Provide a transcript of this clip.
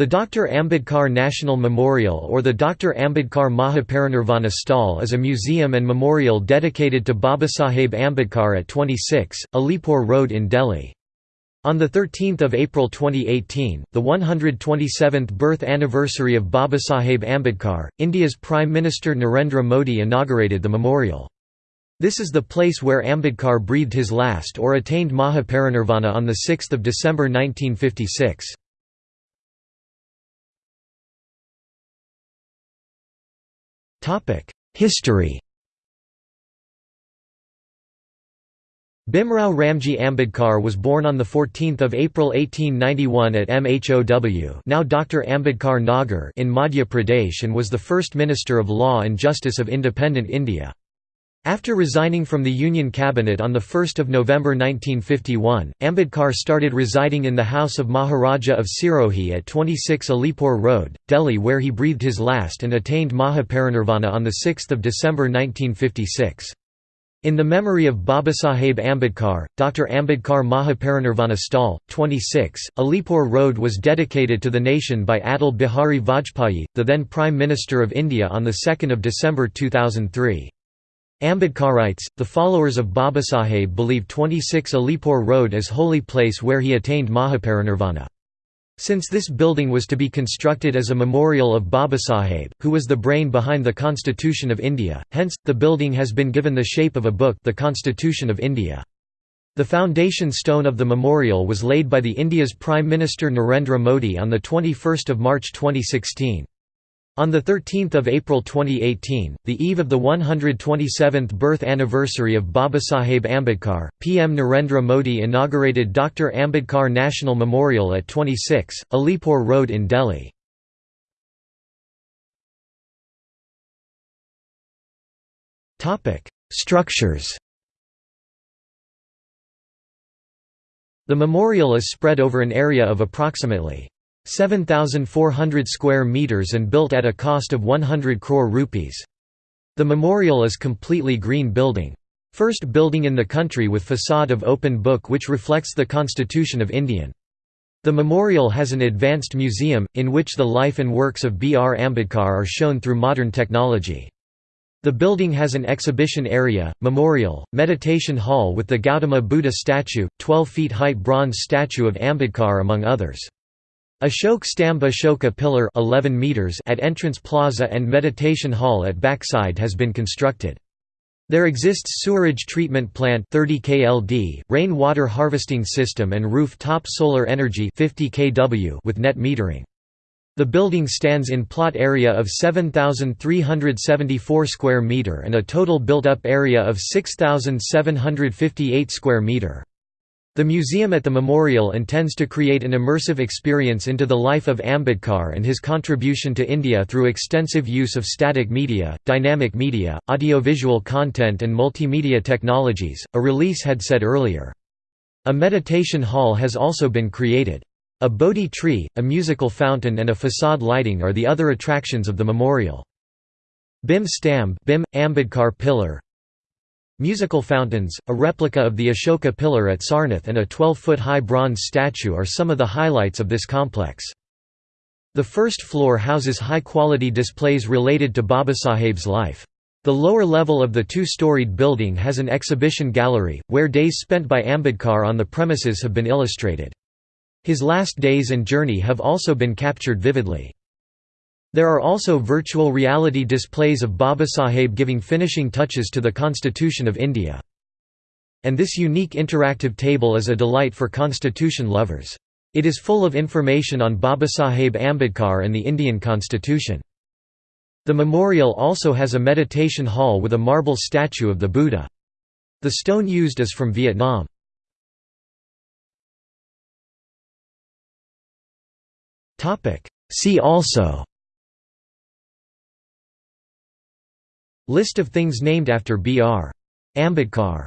The Dr. Ambedkar National Memorial or the Dr. Ambedkar Mahaparinirvana Sthal is a museum and memorial dedicated to Babasaheb Ambedkar at 26, Alipore Road in Delhi. On 13 April 2018, the 127th birth anniversary of Babasaheb Ambedkar, India's Prime Minister Narendra Modi inaugurated the memorial. This is the place where Ambedkar breathed his last or attained Mahaparinirvana on 6 December 1956. History Bhimrao Ramji Ambedkar was born on 14 April 1891 at MHOW now Dr. Ambedkar Nagar in Madhya Pradesh and was the first Minister of Law and Justice of independent India. After resigning from the Union Cabinet on 1 November 1951, Ambedkar started residing in the house of Maharaja of Sirohi at 26 Alipore Road, Delhi where he breathed his last and attained Mahaparinirvana on 6 December 1956. In the memory of Babasaheb Ambedkar, Dr. Ambedkar Mahaparinirvana Sthal, 26, Alipore Road was dedicated to the nation by Atal Bihari Vajpayee, the then Prime Minister of India on 2 December 2003. Ambedkarites, the followers of Babasaheb believe 26 Alipore Road as holy place where he attained Mahaparinirvana. Since this building was to be constructed as a memorial of Babasaheb, who was the brain behind the Constitution of India, hence, the building has been given the shape of a book the Constitution of India. The foundation stone of the memorial was laid by the India's Prime Minister Narendra Modi on 21 March 2016. On 13 April 2018, the eve of the 127th birth anniversary of Babasaheb Ambedkar, PM Narendra Modi inaugurated Dr. Ambedkar National Memorial at 26, Alipore Road in Delhi. Structures The memorial is spread over an area of approximately 7,400 square meters and built at a cost of 100 crore rupees. The memorial is completely green building. First building in the country with facade of open book which reflects the Constitution of Indian. The memorial has an advanced museum, in which the life and works of B. R. Ambedkar are shown through modern technology. The building has an exhibition area, memorial, meditation hall with the Gautama Buddha statue, 12 feet height bronze statue of Ambedkar among others. Ashok Stambh Ashoka Pillar 11 meters at entrance plaza and meditation hall at backside has been constructed. There exists sewerage treatment plant 30 KLD, rain water harvesting system and roof-top solar energy 50 kW with net metering. The building stands in plot area of 7374 square meter and a total built-up area of 6758 square meter. The museum at the memorial intends to create an immersive experience into the life of Ambedkar and his contribution to India through extensive use of static media, dynamic media, audiovisual content and multimedia technologies, a release had said earlier. A meditation hall has also been created. A Bodhi tree, a musical fountain and a facade lighting are the other attractions of the memorial. Bhim Stambh Bhim, Ambedkar pillar Musical fountains, a replica of the Ashoka pillar at Sarnath and a 12-foot-high bronze statue are some of the highlights of this complex. The first floor houses high-quality displays related to Babasaheb's life. The lower level of the two-storied building has an exhibition gallery, where days spent by Ambedkar on the premises have been illustrated. His last days and journey have also been captured vividly. There are also virtual reality displays of Babasaheb giving finishing touches to the Constitution of India. And this unique interactive table is a delight for constitution lovers. It is full of information on Babasaheb Ambedkar and the Indian Constitution. The memorial also has a meditation hall with a marble statue of the Buddha. The stone used is from Vietnam. See also List of things named after B.R. Ambedkar